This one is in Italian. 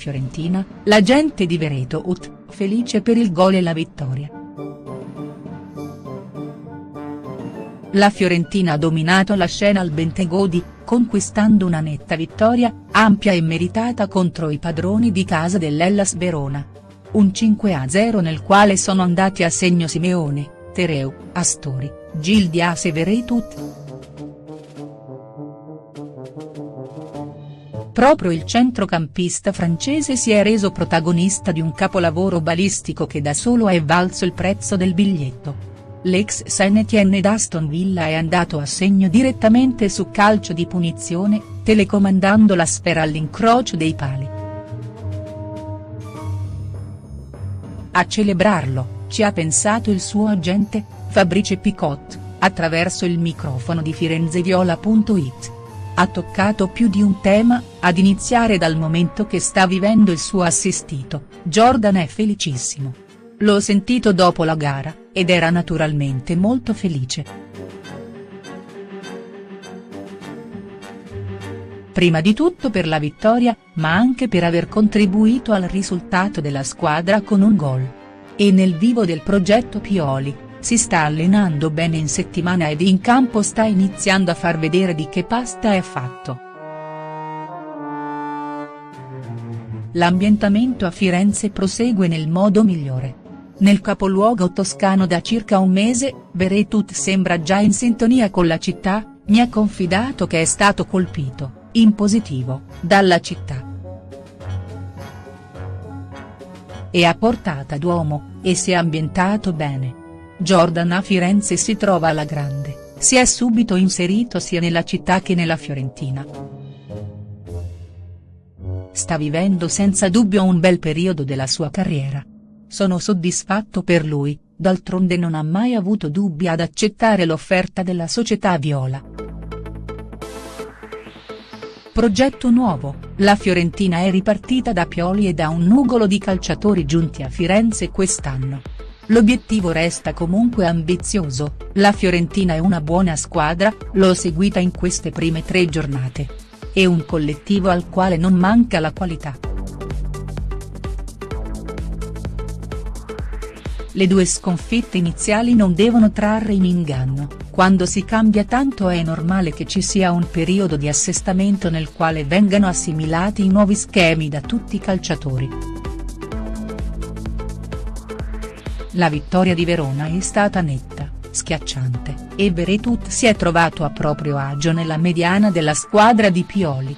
Fiorentina, la gente di Veretout, Ut, felice per il gol e la vittoria. La Fiorentina ha dominato la scena al Bentegodi, conquistando una netta vittoria, ampia e meritata contro i padroni di casa dell'Ellas Verona. Un 5-0 nel quale sono andati a segno Simeone, Tereu, Astori, Gildias e Veretout. Proprio il centrocampista francese si è reso protagonista di un capolavoro balistico che da solo è valso il prezzo del biglietto. L'ex Saint-Étienne d'Aston Villa è andato a segno direttamente su calcio di punizione, telecomandando la sfera all'incrocio dei pali. A celebrarlo, ci ha pensato il suo agente, Fabrice Picot, attraverso il microfono di firenzeviola.it ha toccato più di un tema, ad iniziare dal momento che sta vivendo il suo assistito, Jordan è felicissimo. L'ho sentito dopo la gara, ed era naturalmente molto felice. Prima di tutto per la vittoria, ma anche per aver contribuito al risultato della squadra con un gol. E nel vivo del progetto Pioli, si sta allenando bene in settimana ed in campo sta iniziando a far vedere di che pasta è fatto. L'ambientamento a Firenze prosegue nel modo migliore. Nel capoluogo toscano da circa un mese, Beretut sembra già in sintonia con la città, mi ha confidato che è stato colpito, in positivo, dalla città. E a Portata d'Uomo, e si è ambientato bene. Jordan a Firenze si trova alla grande, si è subito inserito sia nella città che nella Fiorentina. Sta vivendo senza dubbio un bel periodo della sua carriera. Sono soddisfatto per lui, d'altronde non ha mai avuto dubbi ad accettare l'offerta della società viola. Progetto nuovo, la Fiorentina è ripartita da Pioli e da un nugolo di calciatori giunti a Firenze quest'anno. L'obiettivo resta comunque ambizioso, la Fiorentina è una buona squadra, l'ho seguita in queste prime tre giornate. È un collettivo al quale non manca la qualità. Le due sconfitte iniziali non devono trarre in inganno, quando si cambia tanto è normale che ci sia un periodo di assestamento nel quale vengano assimilati i nuovi schemi da tutti i calciatori. La vittoria di Verona è stata netta, schiacciante, e Beretut si è trovato a proprio agio nella mediana della squadra di Pioli.